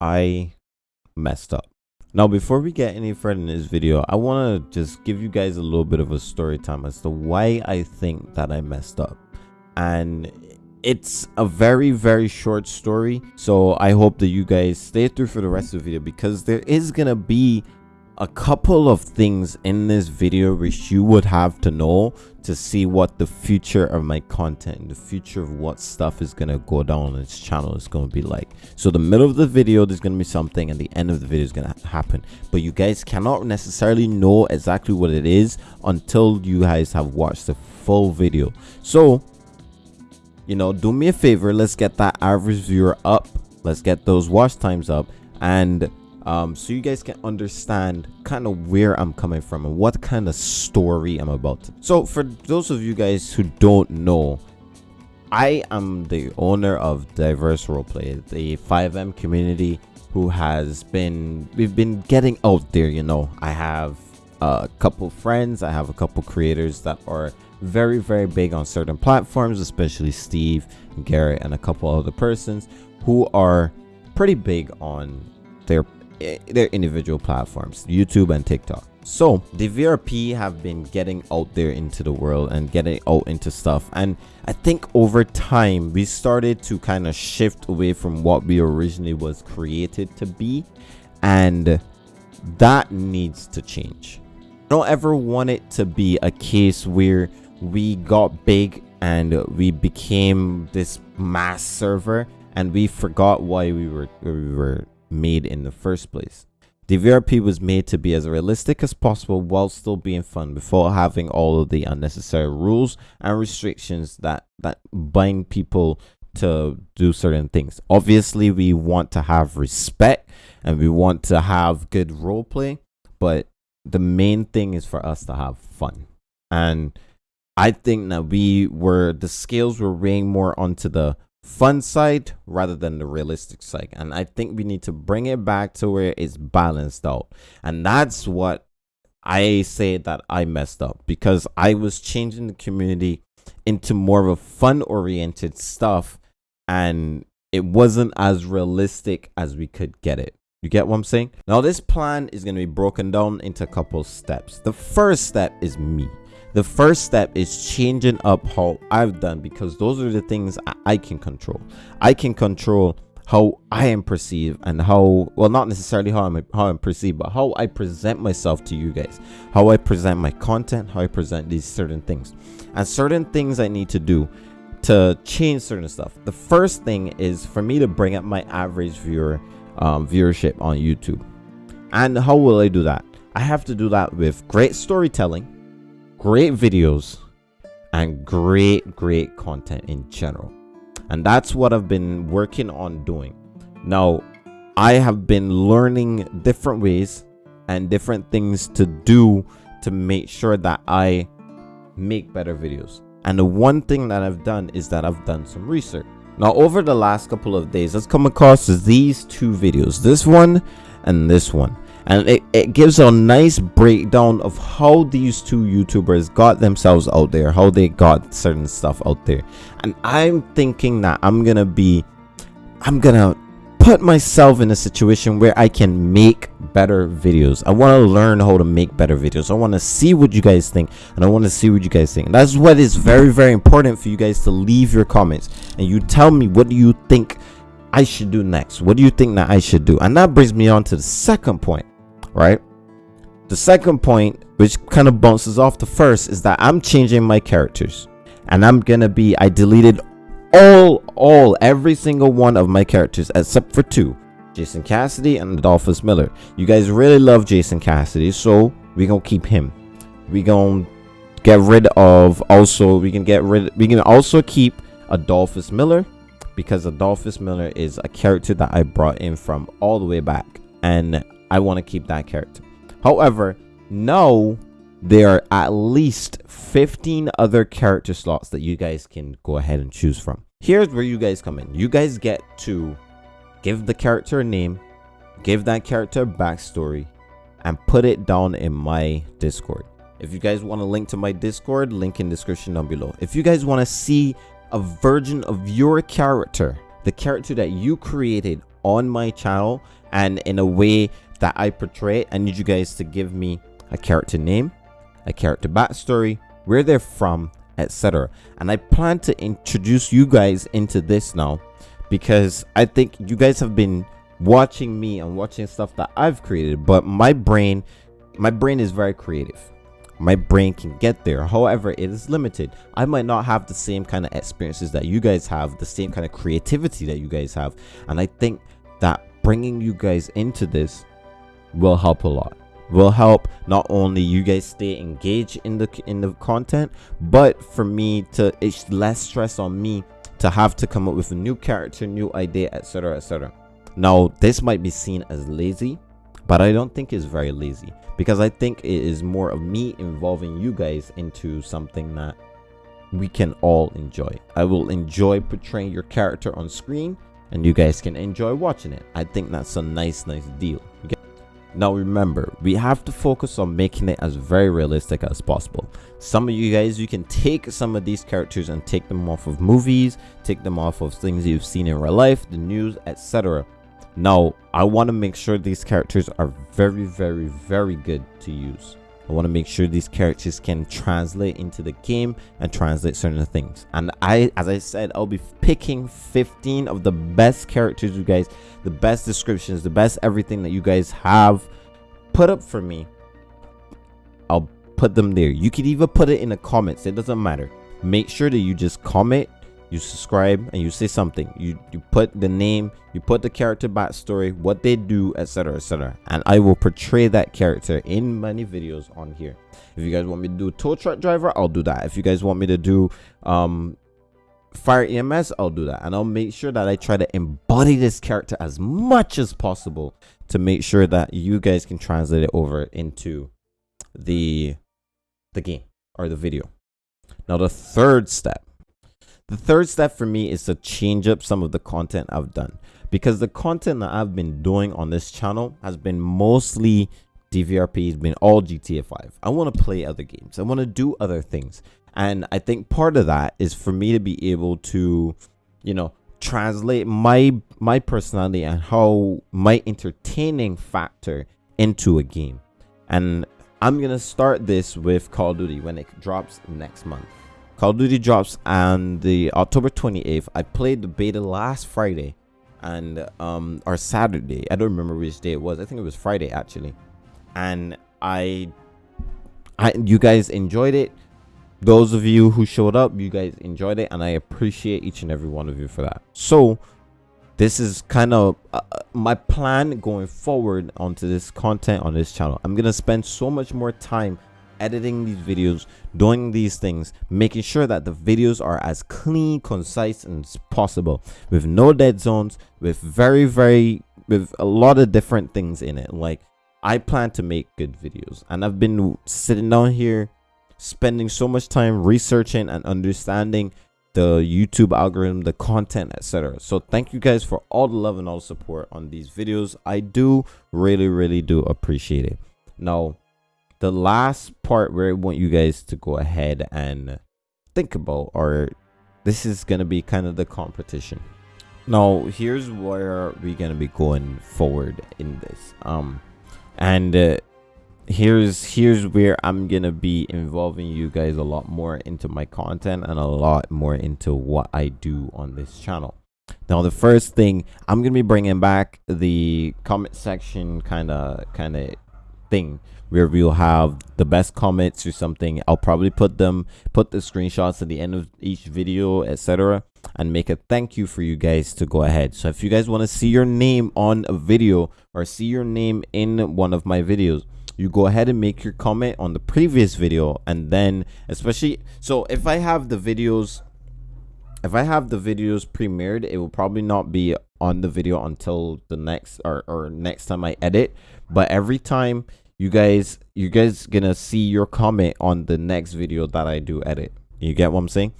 I messed up. Now, before we get any further in this video, I want to just give you guys a little bit of a story time as to why I think that I messed up. And it's a very, very short story. So I hope that you guys stay through for the rest of the video because there is going to be a couple of things in this video which you would have to know to see what the future of my content the future of what stuff is gonna go down on this channel is gonna be like. So the middle of the video there's gonna be something and the end of the video is gonna happen. But you guys cannot necessarily know exactly what it is until you guys have watched the full video. So you know do me a favor let's get that average viewer up. Let's get those watch times up. And um, so you guys can understand kind of where I'm coming from and what kind of story I'm about. So for those of you guys who don't know, I am the owner of Diverse Roleplay, the FiveM community who has been, we've been getting out there, you know. I have a couple friends, I have a couple creators that are very, very big on certain platforms, especially Steve, Garrett, and a couple other persons who are pretty big on their Eh, their individual platforms youtube and tiktok. So the vrp have been getting out there into the world and getting out into stuff. And i think over time we started to kind of shift away from what we originally was created to be. And that needs to change. I don't ever want it to be a case where we got big and we became this mass server and we forgot why we were we were made in the first place. The VRP was made to be as realistic as possible while still being fun before having all of the unnecessary rules and restrictions that, that bind people to do certain things. Obviously, we want to have respect and we want to have good role play, but the main thing is for us to have fun. And I think that we were the scales were weighing more onto the fun side rather than the realistic side and i think we need to bring it back to where it's balanced out. And that's what i say that i messed up because i was changing the community into more of a fun oriented stuff and it wasn't as realistic as we could get it. You get what i'm saying? Now this plan is going to be broken down into a couple steps. The first step is me the first step is changing up how I've done because those are the things I can control. I can control how I am perceived and how well not necessarily how I'm how I'm perceived, but how I present myself to you guys, how I present my content, how I present these certain things, and certain things I need to do to change certain stuff. The first thing is for me to bring up my average viewer um, viewership on YouTube, and how will I do that? I have to do that with great storytelling great videos and great great content in general. And that's what i've been working on doing. Now i have been learning different ways and different things to do to make sure that i make better videos. And the one thing that i've done is that i've done some research. Now over the last couple of days i've come across these two videos this one and this one and it, it gives a nice breakdown of how these two youtubers got themselves out there how they got certain stuff out there. And i'm thinking that i'm gonna be i'm gonna put myself in a situation where i can make better videos. I want to learn how to make better videos. I want to see what you guys think and i want to see what you guys think. That's what is very very important for you guys to leave your comments. And you tell me what do you think I should do next? What do you think that I should do? And that brings me on to the second point right? The second point, which kind of bounces off the first, is that I'm changing my characters. And I'm gonna be, I deleted all, all, every single one of my characters except for two. Jason Cassidy and Adolphus Miller. You guys really love Jason Cassidy, so we gonna keep him. We gonna get rid of also we can get rid we can also keep Adolphus Miller because Adolphus Miller is a character that I brought in from all the way back and I want to keep that character. However, now there are at least 15 other character slots that you guys can go ahead and choose from. Here's where you guys come in. You guys get to give the character a name, give that character a backstory, and put it down in my Discord. If you guys want to link to my Discord, link in description down below. If you guys want to see a version of your character, the character that you created on my channel and in a way that I portray I need you guys to give me a character name, a character backstory, where they're from, etc. And I plan to introduce you guys into this now because I think you guys have been watching me and watching stuff that I've created, but my brain my brain is very creative. My brain can get there. However, it is limited. I might not have the same kind of experiences that you guys have, the same kind of creativity that you guys have. And I think that bringing you guys into this will help a lot. Will help not only you guys stay engaged in the in the content but for me to it's less stress on me to have to come up with a new character new idea etc etc now this might be seen as lazy but i don't think it's very lazy because i think it is more of me involving you guys into something that we can all enjoy. I will enjoy portraying your character on screen and you guys can enjoy watching it. I think that's a nice nice deal? Now remember, we have to focus on making it as very realistic as possible. Some of you guys, you can take some of these characters and take them off of movies, take them off of things you've seen in real life, the news, etc. Now, I want to make sure these characters are very, very, very good to use. I want to make sure these characters can translate into the game and translate certain things. And I, as I said, I'll be picking 15 of the best characters you guys, the best descriptions, the best everything that you guys have put up for me. I'll put them there. You could even put it in the comments. It doesn't matter. Make sure that you just comment you subscribe and you say something. You you put the name you put the character backstory what they do etc etc and i will portray that character in many videos on here. If you guys want me to do tow truck driver i'll do that. If you guys want me to do um fire ems i'll do that. And i'll make sure that i try to embody this character as much as possible to make sure that you guys can translate it over into the the game or the video. Now the third step the third step for me is to change up some of the content I've done because the content that I've been doing on this channel has been mostly DVRP, has been all GTA 5. I want to play other games. I want to do other things. And I think part of that is for me to be able to, you know, translate my my personality and how my entertaining factor into a game. And I'm going to start this with Call of Duty when it drops next month. Call of Duty drops on the October 28th. I played the beta last Friday and um or Saturday. I don't remember which day it was. I think it was Friday actually. And I I you guys enjoyed it. Those of you who showed up, you guys enjoyed it and I appreciate each and every one of you for that. So, this is kind of uh, my plan going forward onto this content on this channel. I'm going to spend so much more time editing these videos doing these things making sure that the videos are as clean concise as possible with no dead zones with very very with a lot of different things in it. Like i plan to make good videos and i've been sitting down here spending so much time researching and understanding the youtube algorithm the content etc so thank you guys for all the love and all the support on these videos. I do really really do appreciate it. Now the last part where I want you guys to go ahead and think about or this is gonna be kind of the competition. Now here's where we're gonna be going forward in this um and uh, here's here's where i'm gonna be involving you guys a lot more into my content and a lot more into what i do on this channel. Now the first thing i'm gonna be bringing back the comment section kind of kind of thing where we'll have the best comments or something. I'll probably put them put the screenshots at the end of each video etc and make a thank you for you guys to go ahead. So if you guys want to see your name on a video or see your name in one of my videos you go ahead and make your comment on the previous video and then especially so if i have the videos if i have the videos premiered it will probably not be on the video until the next or, or next time i edit. But every time you guys you guys gonna see your comment on the next video that i do edit. You get what i'm saying?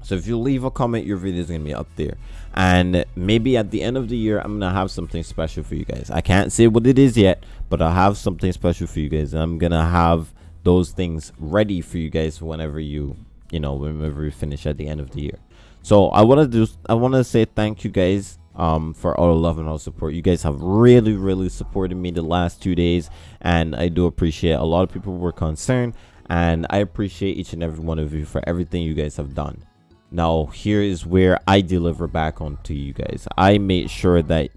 So if you leave a comment your video is gonna be up there. And maybe at the end of the year i'm gonna have something special for you guys. I can't say what it is yet but i'll have something special for you guys. I'm gonna have those things ready for you guys whenever you you know whenever we finish at the end of the year. So i want to do i want to say thank you guys um, for all the love and all support. You guys have really, really supported me the last two days, and I do appreciate. A lot of people were concerned, and I appreciate each and every one of you for everything you guys have done. Now, here is where I deliver back on to you guys. I make sure that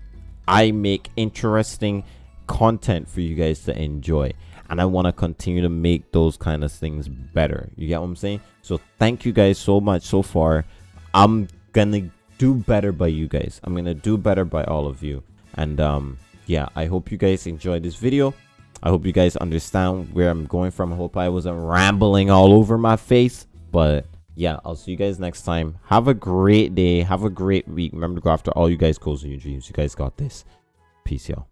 I make interesting content for you guys to enjoy and I want to continue to make those kind of things better. You get what I'm saying? So thank you guys so much so far. I'm gonna do better by you guys. I'm gonna do better by all of you. And um, yeah, I hope you guys enjoyed this video. I hope you guys understand where I'm going from. I hope I wasn't rambling all over my face. But yeah, I'll see you guys next time. Have a great day. Have a great week. Remember to go after all you guys goals and your dreams. You guys got this. Peace, y'all.